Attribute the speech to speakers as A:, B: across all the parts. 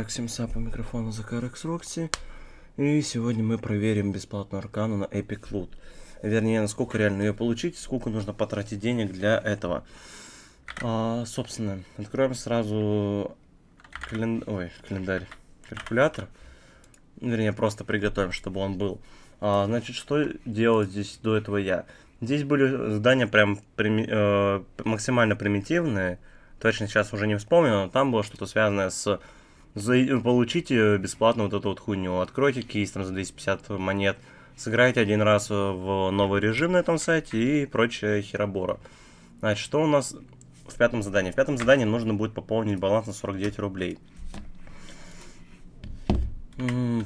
A: Так, Симса по микрофону за KRX Roxy. И сегодня мы проверим бесплатную аркану на Epic Loot. Вернее, насколько реально ее получить, сколько нужно потратить денег для этого. А, собственно, откроем сразу кален... Ой, календарь, калькулятор. Вернее, просто приготовим, чтобы он был. А, значит, что делал здесь до этого я? Здесь были задания прям прими... э, максимально примитивные. Точно сейчас уже не вспомню, но там было что-то связанное с за, получите бесплатно вот эту вот хуйню. Откройте кейс там за 250 монет, сыграйте один раз в новый режим на этом сайте и прочая херобора. Значит, что у нас в пятом задании? В пятом задании нужно будет пополнить баланс на 49 рублей.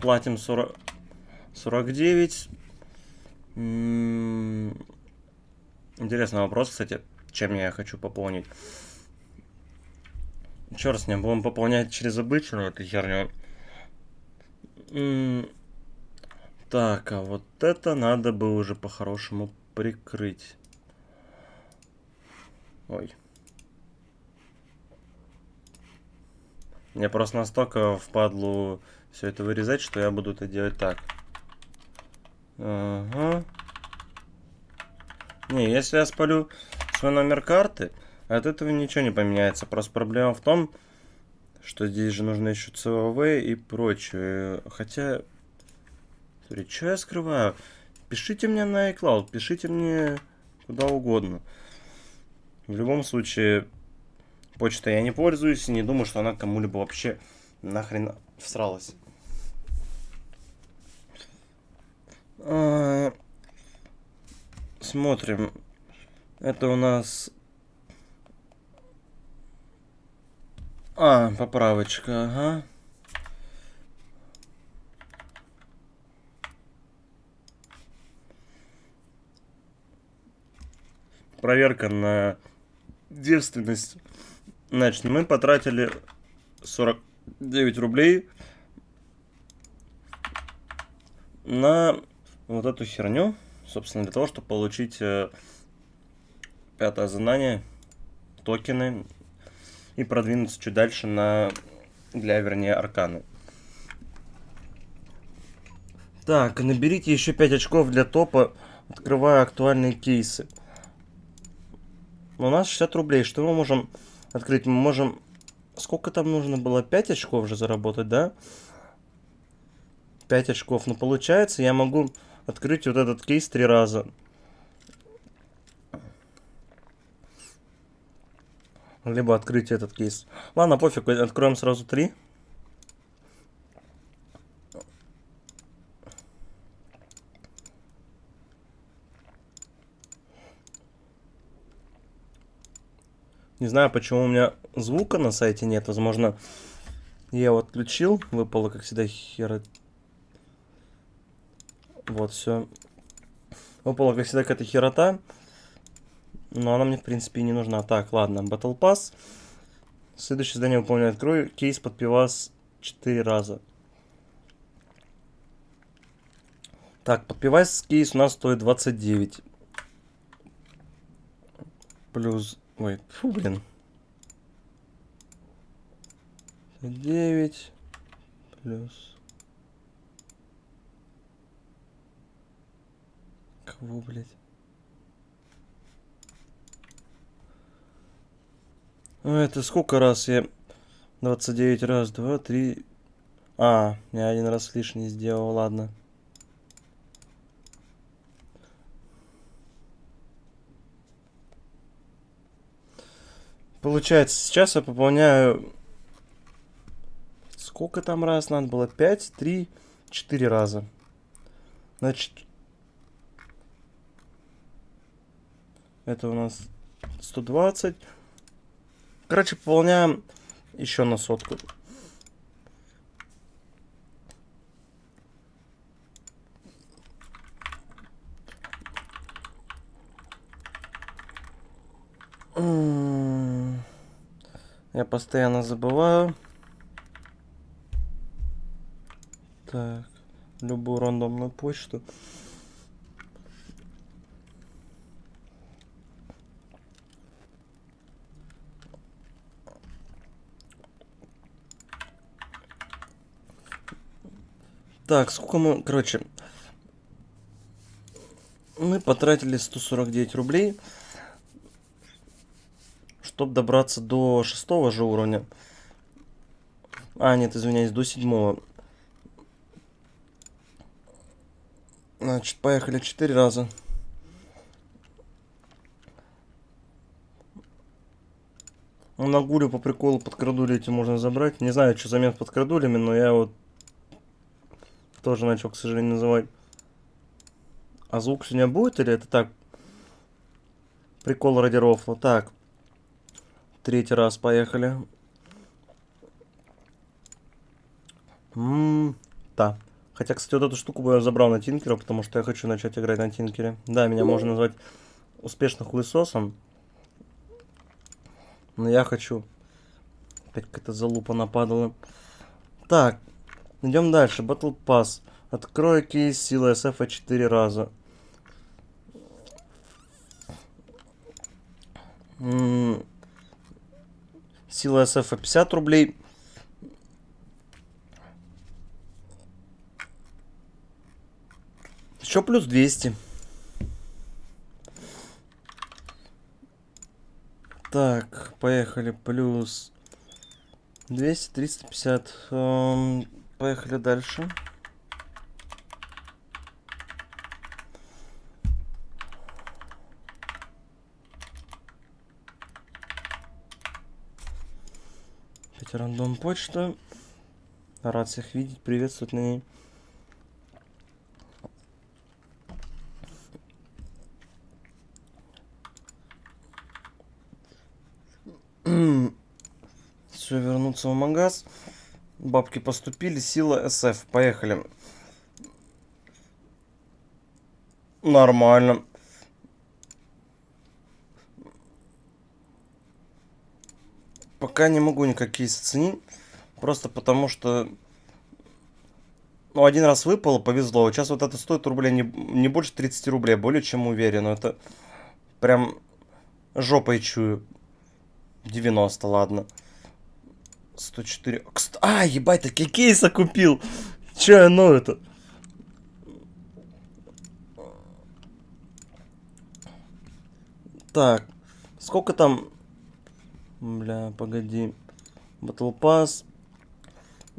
A: Платим 40... 49. М -м, интересный вопрос, кстати, чем я хочу пополнить. Черт с ним, будем пополнять через обычную эту херню. Так, а вот это надо бы уже по-хорошему прикрыть. Ой. Мне просто настолько впадлу все это вырезать, что я буду это делать так. Ага. Не, если я спалю свой номер карты, от этого ничего не поменяется. Просто проблема в том, что здесь же нужно еще CVV и прочее. Хотя... Смотри, что я скрываю? Пишите мне на iCloud, пишите мне куда угодно. В любом случае, почта я не пользуюсь и не думаю, что она кому-либо вообще нахрен всралась. А, смотрим. Это у нас А, поправочка, ага. Проверка на девственность. Значит, мы потратили 49 рублей на вот эту херню. Собственно, для того, чтобы получить э, пятое задание, токены и продвинуться чуть дальше на для, вернее, арканы. Так, наберите еще 5 очков для топа, открывая актуальные кейсы. У нас 60 рублей. Что мы можем открыть? Мы можем... Сколько там нужно было? 5 очков же заработать, да? 5 очков. Но получается, я могу открыть вот этот кейс три раза. Либо открыть этот кейс. Ладно, пофиг, откроем сразу три. Не знаю, почему у меня звука на сайте нет. Возможно, я его отключил. Выпало, как всегда, хера... Вот, все. Выпала, как всегда, какая-то херота. Но она мне, в принципе, не нужна. Так, ладно, Battle Pass. Следующее задание выполняю. Открою кейс под пивас 4 раза. Так, под пивас кейс у нас стоит 29. Плюс... Ой, фу, блин. 9 плюс... Кого, блядь? Это сколько раз я... 29 раз, 2, 3... А, я один раз лишний сделал, ладно. Получается, сейчас я пополняю... Сколько там раз надо было? 5, 3, 4 раза. Значит... Это у нас 120... Короче, пополняем еще на сотку. Я постоянно забываю. Так, любую рандомную почту. Так, сколько мы... Короче, мы потратили 149 рублей, чтобы добраться до шестого же уровня. А, нет, извиняюсь, до седьмого. Значит, поехали четыре раза. На гулю по приколу под крадули эти можно забрать. Не знаю, что замен под крадулями, но я вот тоже начал, к сожалению, называть. А звук сегодня будет или это так? Прикол ради рофла. Так. Третий раз поехали. Ммм, да. Хотя, кстати, вот эту штуку бы я забрал на Тинкера, потому что я хочу начать играть на Тинкере. Да, меня можно назвать успешным хуесосом. Но я хочу... Опять какая-то залупа нападала. Так, идем дальше. Battle Pass. Открой кейс силы SF 4 раза. Сила SF 50 рублей. Еще плюс 200. Так, поехали. Плюс 200, 350. Эм, поехали дальше. Опять рандом почта. Рад всех видеть, приветствовать на ней. Все, вернуться в магаз. Бабки поступили, сила СФ. Поехали. Нормально. Пока не могу никакие оценить. Просто потому что... Ну, один раз выпало, повезло. Сейчас вот это стоит рублей не, не больше 30 рублей. Более чем уверен. Это прям жопой чую. 90, ладно. 104. А, ебать, такие кейса купил. Че я ну это? Так, сколько там... Бля, погоди. Battle Pass.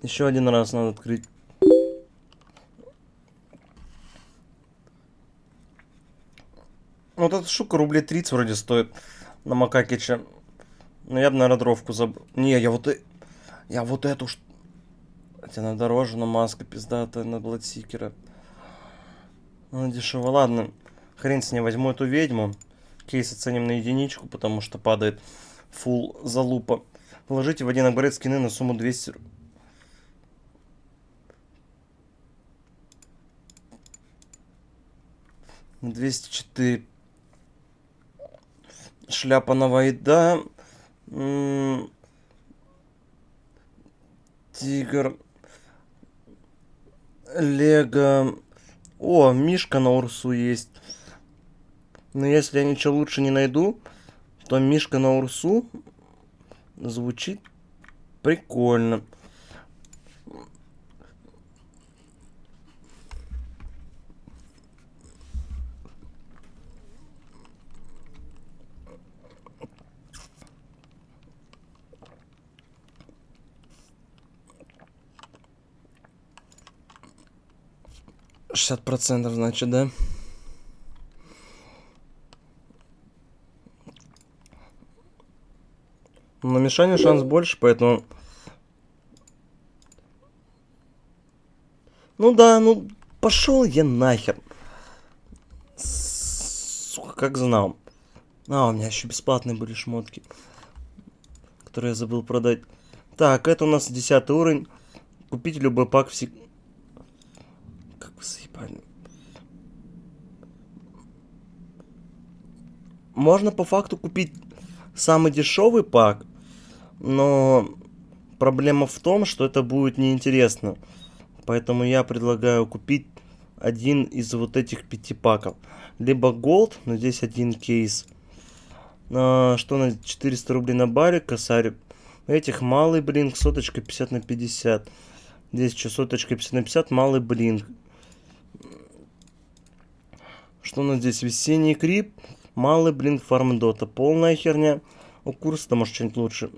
A: Еще один раз надо открыть. Вот эта штука рублей 30 вроде стоит на Макакиче. Ну, я бы, наверное, дровку забрал. Не, я вот... Я вот эту... Хотя она дороже, но маска пиздатая на Бладсикера. Ну, дешево. Ладно, хрен с ней возьму эту ведьму. Кейс оценим на единичку, потому что падает фул залупа. Положите в один оборот скины на сумму 200... На 204. Шляпа на Вайда. Тигр. Лего. О, Мишка на Урсу есть. Но если я ничего лучше не найду, то Мишка на Урсу звучит прикольно. Шестьдесят процентов, значит, да? На Мишане шанс больше, поэтому... Ну да, ну пошел я нахер. Сука, как знал. А, у меня еще бесплатные были шмотки. Которые я забыл продать. Так, это у нас 10 уровень. Купить любой пак всег... Как вы заебали. Можно по факту купить самый дешевый пак но проблема в том, что это будет неинтересно. Поэтому я предлагаю купить один из вот этих пяти паков. Либо Gold, но здесь один кейс. А, что на 400 рублей на баре, косарь. Этих малый, блин, соточка 50 на 50. Здесь частоточка 50 на 50, малый блинк. Что у нас здесь? Весенний крип, малый блинк фарм дота. Полная херня. У курса-то может что-нибудь лучше.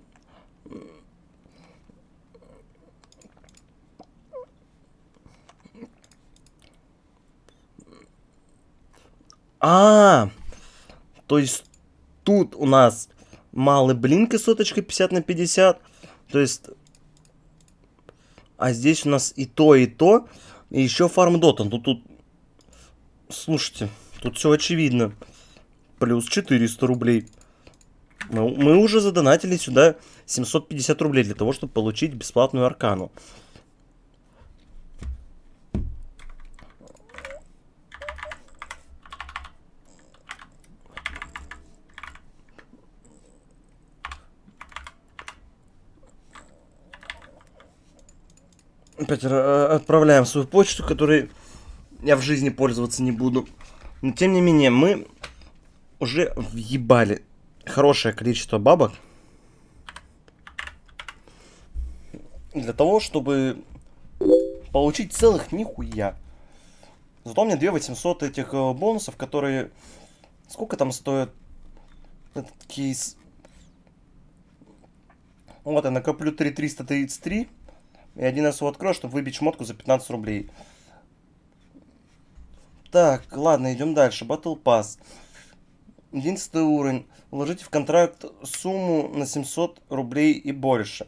A: А, то есть тут у нас малый блинк и соточка 50 на 50. То есть, а здесь у нас и то, и то. И еще фарм дота. Тут, тут, слушайте, тут все очевидно. Плюс 400 рублей. Мы, мы уже задонатили сюда 750 рублей для того, чтобы получить бесплатную аркану. Опять э, отправляем свою почту, которой я в жизни пользоваться не буду. Но тем не менее, мы уже въебали хорошее количество бабок. Для того, чтобы получить целых нихуя. Зато у меня 2800 этих э, бонусов, которые... Сколько там стоит этот кейс? Вот я накоплю 3333. И один раз его открою, чтобы выбить шмотку за 15 рублей. Так, ладно, идем дальше. Battle Pass. Единственный уровень. Вложите в контракт сумму на 700 рублей и больше.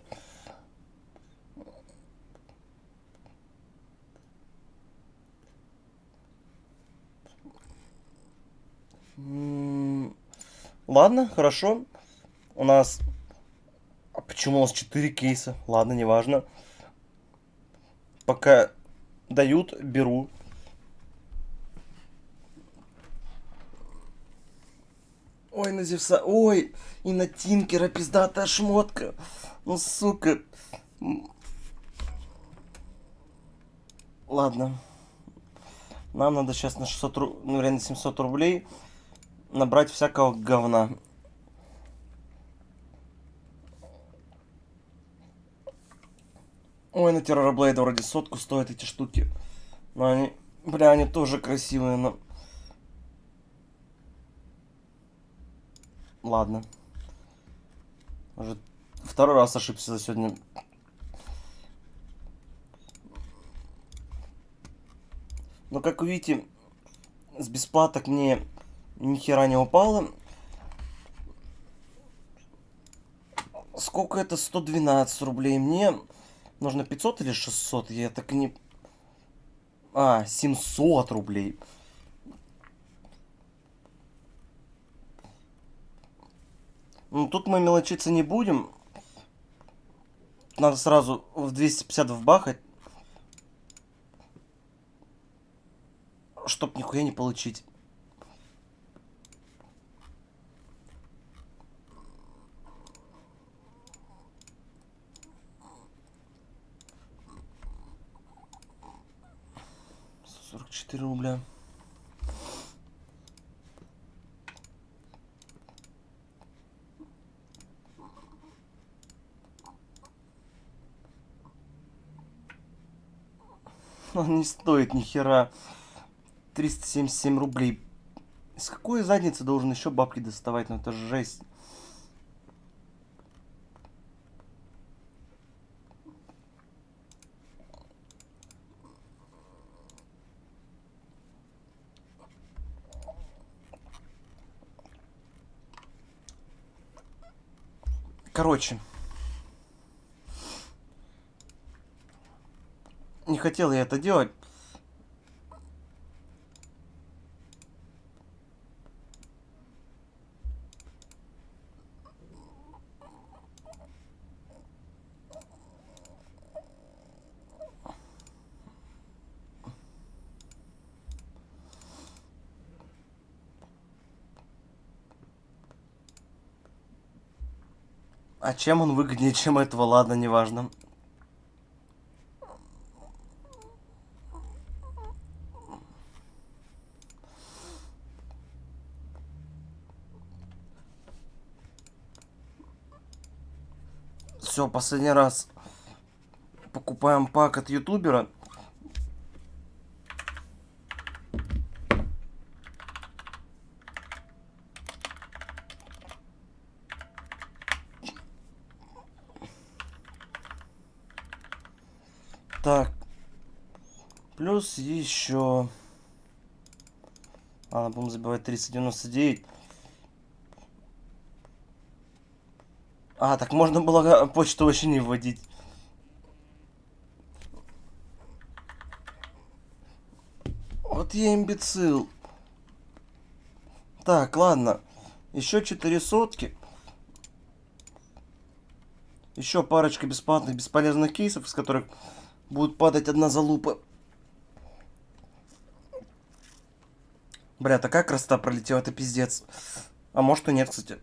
A: Ладно, хорошо. У нас... А почему у нас 4 кейса? Ладно, неважно. Пока дают, беру. Ой, на Зевса. Ой, и на Тинкера пиздатая шмотка. Ну, сука. Ладно. Нам надо сейчас на 600, ну, реально 700 рублей набрать всякого говна. Ой, на Террорблейда вроде сотку стоят эти штуки. Но они, бля, они тоже красивые, но... Ладно. Уже второй раз ошибся за сегодня. Но как вы видите, с бесплаток мне ни хера не упало. Сколько это? 112 рублей. Мне Нужно 500 или 600? Я так не... А, 700 рублей. Ну, тут мы мелочиться не будем. Надо сразу в 250 вбахать. Чтоб нихуя не получить. 44 рубля. Он не стоит ни хера. 377 рублей. С какой задницы должен еще бабки доставать? Ну это жесть. Короче. Хотел я это делать. А чем он выгоднее, чем этого, ладно, неважно. Все, последний раз покуп... Покупаем пак от ютубера. Так. Плюс еще... А, будем забивать 399. А, так можно было почту вообще не вводить. Вот я имбецил. Так, ладно. Еще 4 сотки. Еще парочка бесплатных, бесполезных кейсов, из которых будет падать одна залупа. Бля, такая красота пролетела, это пиздец. А может и нет, кстати.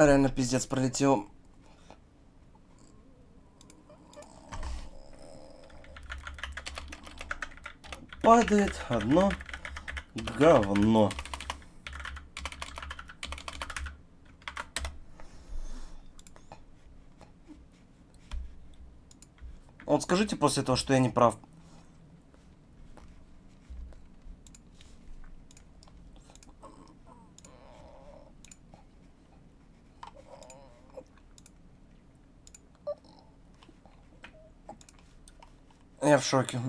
A: Реально пиздец пролетел. Падает одно говно. Вот скажите после этого, что я не прав. Шоке.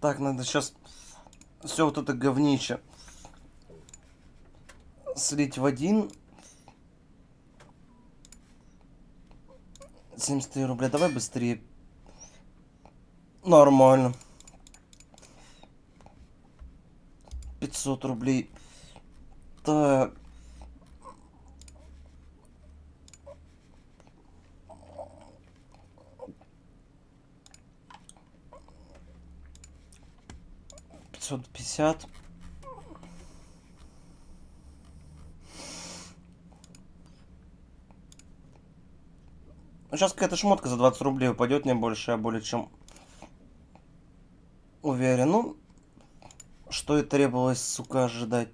A: Так, надо сейчас все вот это говнище слить в один. 73 рубля. Давай быстрее. Нормально. 500 рублей. Так. Пятьсот пятьдесят. Ну, сейчас какая-то шмотка за 20 рублей упадет, не больше, я более чем уверен. Ну, что и требовалось, сука, ожидать.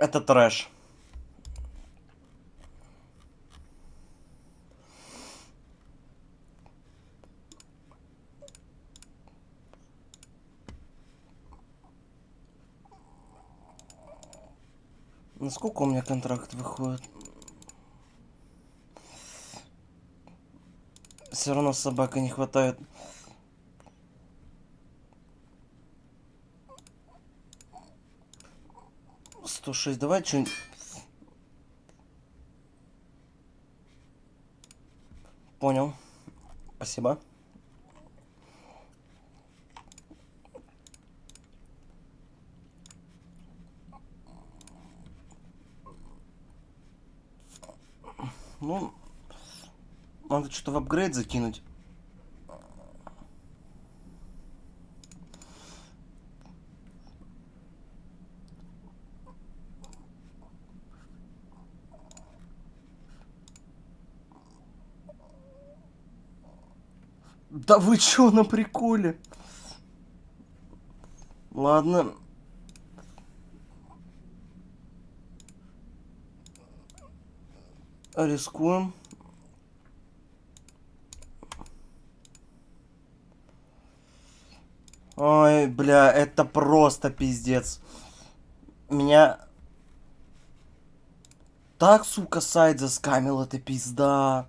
A: Это трэш. Насколько у меня контракт выходит? Все равно собака не хватает. Сто шесть. Давай что-нибудь... Понял. Спасибо. Ну, надо что-то в апгрейд закинуть. Да вы чё на приколе? Ладно. Рискуем. Ой, бля, это просто пиздец. Меня... Так, сука, сайт заскамил, это пизда.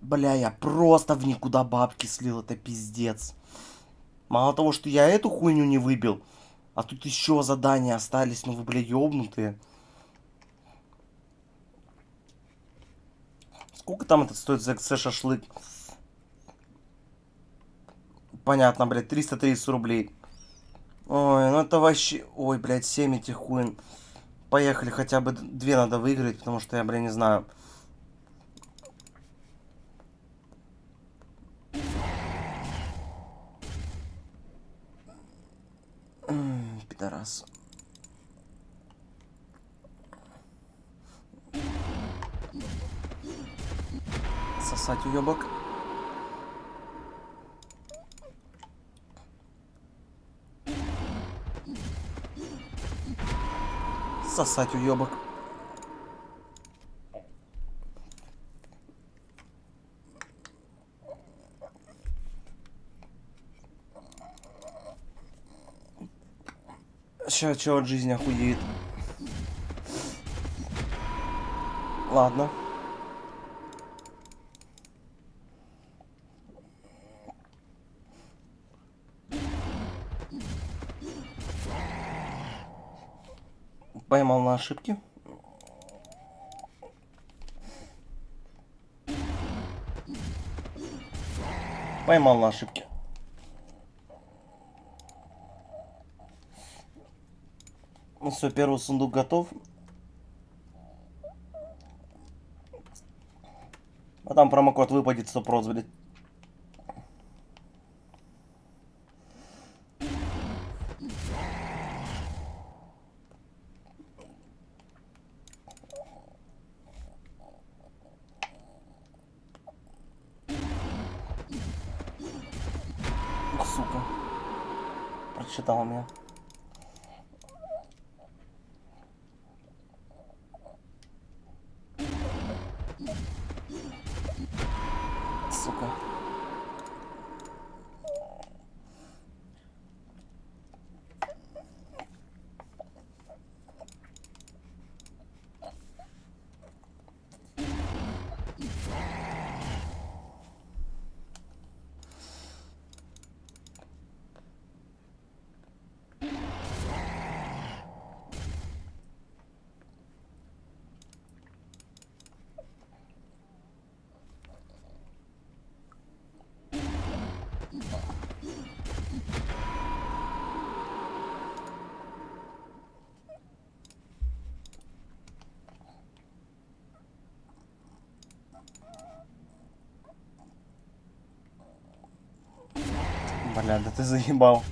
A: Бля, я просто в никуда бабки слил, это пиздец. Мало того, что я эту хуйню не выбил, а тут еще задания остались, ну вы, бля, ёбнутые. Сколько там это стоит за шашлык? Понятно, блядь, 330 рублей. Ой, ну это вообще... Ой, блядь, 7 этих хуин. Поехали, хотя бы две надо выиграть, потому что я, блин, не знаю. Пидорас. Сосать уебок. Сосать уебок. Сейчас что от жизни охуеет. Ладно. На ошибки. Поймал на ошибки. Ну все, первый сундук готов. А там промокод выпадет 100%, блядь. Сука. Прочитал меня. Сука. Бля, да ты заебал.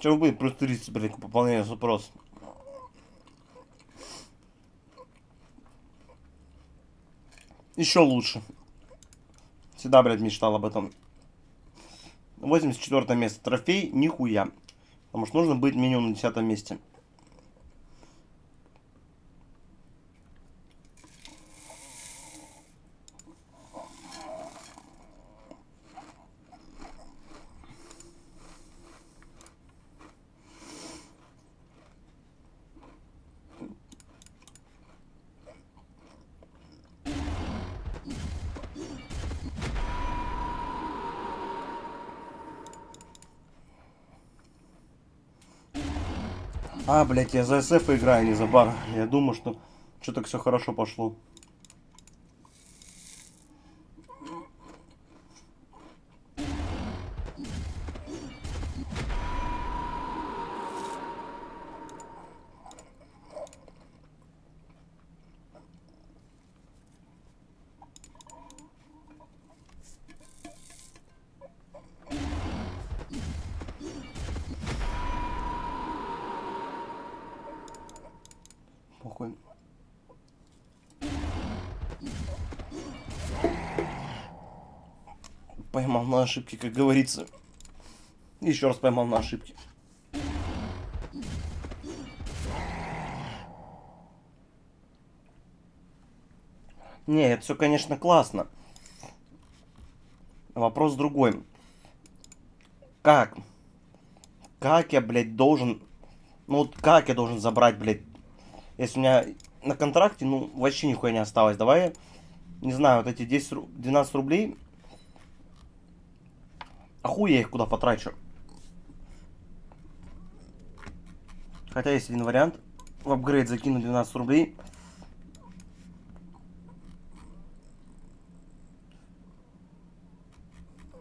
A: Чего будет плюс 30, блин, к пополнению запрос? Еще лучше. Всегда, блядь, мечтал об этом. 84 место. Трофей нихуя. Потому что нужно быть минимум на 10 месте. Блядь, я за СФ играю, а не за бар. Я думаю, что что-то все хорошо пошло. Поймал на ошибки, как говорится. Еще раз поймал на ошибки. Не, это все, конечно, классно. Вопрос другой. Как? Как я, блядь, должен... Ну вот как я должен забрать, блядь, если у меня на контракте, ну, вообще нихуя не осталось. Давай, не знаю, вот эти 10, 12 рублей. А хуй я их куда потрачу? Хотя есть один вариант. В апгрейд закину 12 рублей.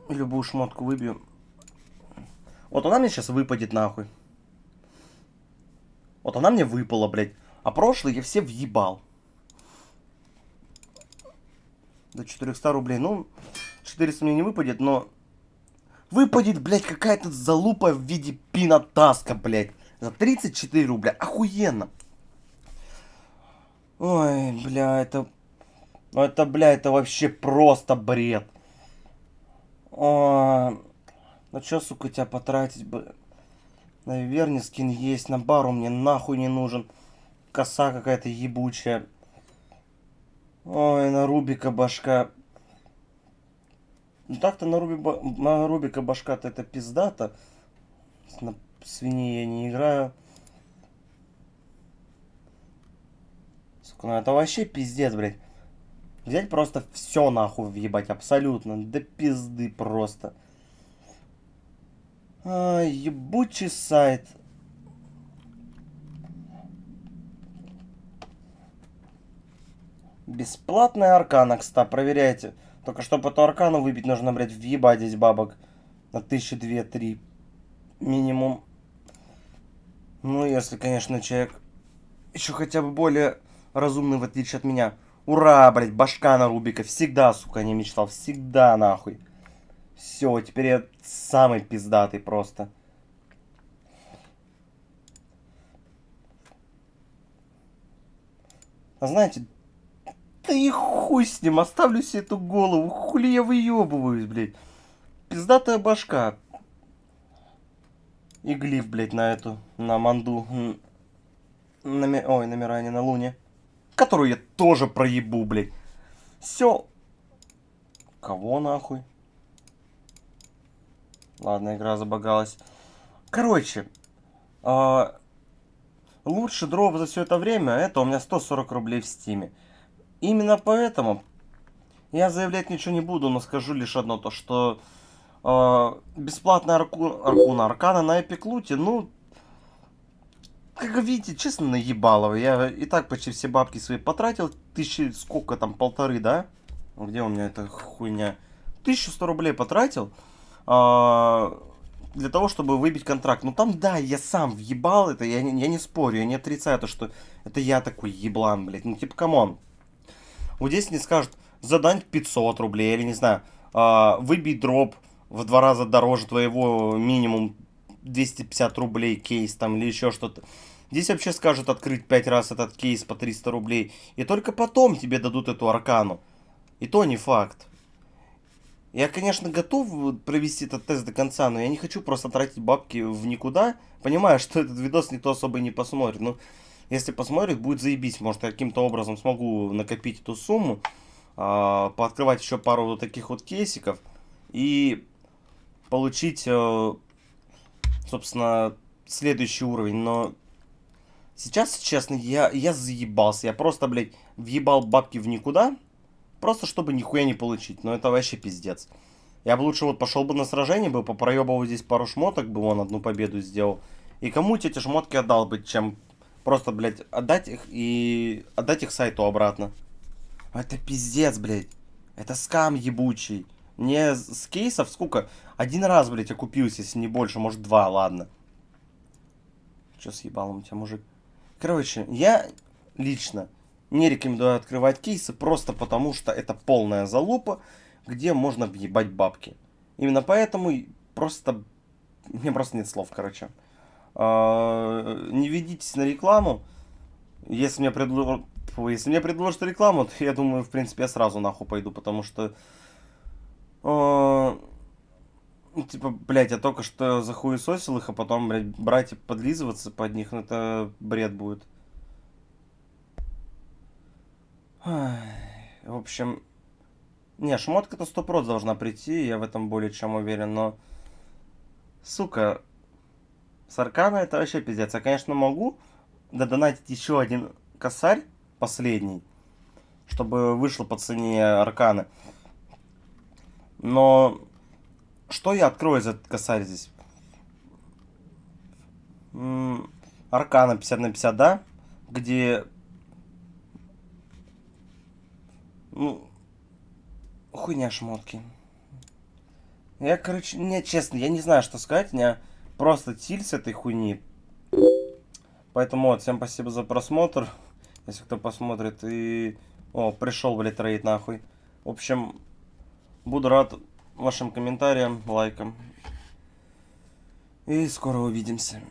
A: Любую шмотку выбью. Вот она мне сейчас выпадет нахуй. Вот она мне выпала, блядь. А прошлые я все въебал. До 400 рублей. Ну, 400 мне не выпадет, но... Выпадет, блядь, какая-то залупа в виде пинотаска, блядь. За 34 рубля. Охуенно. Ой, бля, это... Ну это, бля, это вообще просто бред. О, ну чё, сука, тебя потратить бы? На Верни скин есть, на бару мне нахуй не нужен. Коса какая-то ебучая. Ой, на Рубика башка. Ну так-то на, Руби, на Рубика башка-то это пиздата. На свиньи я не играю. Сука, ну это вообще пиздец, блядь. Взять просто все нахуй въебать, абсолютно. Да пизды просто. А, ебучий сайт. Бесплатная аркана, кстати, проверяйте. Только чтобы эту аркану выбить, нужно, блядь, въебать здесь бабок. На тысячи две-три минимум. Ну, если, конечно, человек еще хотя бы более разумный, в отличие от меня. Ура, блядь, башка на Рубика. Всегда, сука, не мечтал. Всегда, нахуй. Все, теперь я самый пиздатый просто. А знаете, да и хуй с ним, оставлю себе эту голову. Хули я выебываюсь, блядь. Пиздатая башка. И глиф, блядь, на эту, на манду. Номер... Ой, номера не на луне. Которую я тоже проебу, блядь. Все. Кого нахуй? Ладно, игра забагалась. Короче, э, лучший дроп за все это время, это у меня 140 рублей в стиме. Именно поэтому я заявлять ничего не буду, но скажу лишь одно, то что э, бесплатная арку, аркуна аркана на EpicLoot е, ну, как видите, честно наебалово. Я и так почти все бабки свои потратил, тысячи, сколько там, полторы, да? Где у меня эта хуйня? 1100 рублей потратил. А, для того, чтобы выбить контракт. Ну там, да, я сам въебал это, я, я не спорю, я не отрицаю то, что это я такой еблан, блядь. Ну типа, come on. Вот здесь не скажут, задонь 500 рублей, или не знаю, а, выбей дроп в два раза дороже твоего минимум 250 рублей кейс там или еще что-то. Здесь вообще скажут открыть 5 раз этот кейс по 300 рублей. И только потом тебе дадут эту аркану. И то не факт. Я, конечно, готов провести этот тест до конца, но я не хочу просто тратить бабки в никуда. Понимаю, что этот видос никто особо не посмотрит. Но если посмотрит, будет заебись. Может, каким-то образом смогу накопить эту сумму. Э, пооткрывать еще пару вот таких вот кейсиков. И получить, э, собственно, следующий уровень. Но сейчас, честно, я, я заебался. Я просто, блядь, въебал бабки в никуда. Просто чтобы нихуя не получить. Но это вообще пиздец. Я бы лучше вот пошел бы на сражение, бы попроебывал здесь пару шмоток, бы он одну победу сделал. И кому эти шмотки отдал бы, чем просто, блядь, отдать их и отдать их сайту обратно. Это пиздец, блядь. Это скам ебучий. Мне с кейсов сколько? Один раз, блядь, окупился, если не больше, может два, ладно. Че съебал у тебя, мужик? Короче, я лично не рекомендую открывать кейсы, просто потому что это полная залупа, где можно въебать бабки. Именно поэтому просто... Мне просто нет слов, короче. А, не ведитесь на рекламу. Если мне, предло... Если мне предложат рекламу, то я думаю, в принципе, я сразу нахуй пойду, потому что... А, ну, типа, блядь, я только что захуесосил их, а потом, блядь, брать и подлизываться под них, ну, это бред будет. В общем, не, шмотка-то сто должна прийти, я в этом более чем уверен, но... Сука, с Аркана это вообще пиздец. Я, конечно, могу додонатить еще один косарь, последний. Чтобы вышло по цене арканы. Но что я открою за этот косарь здесь? Аркана 50 на 50, да? Где... Ну... Хуйня шмотки. Я, короче, не, честно, я не знаю, что сказать. У меня просто тиль с этой хуйни. Поэтому вот, всем спасибо за просмотр. Если кто посмотрит и... О, пришел, блядь, рейд нахуй. В общем, буду рад вашим комментариям, лайкам. И скоро увидимся.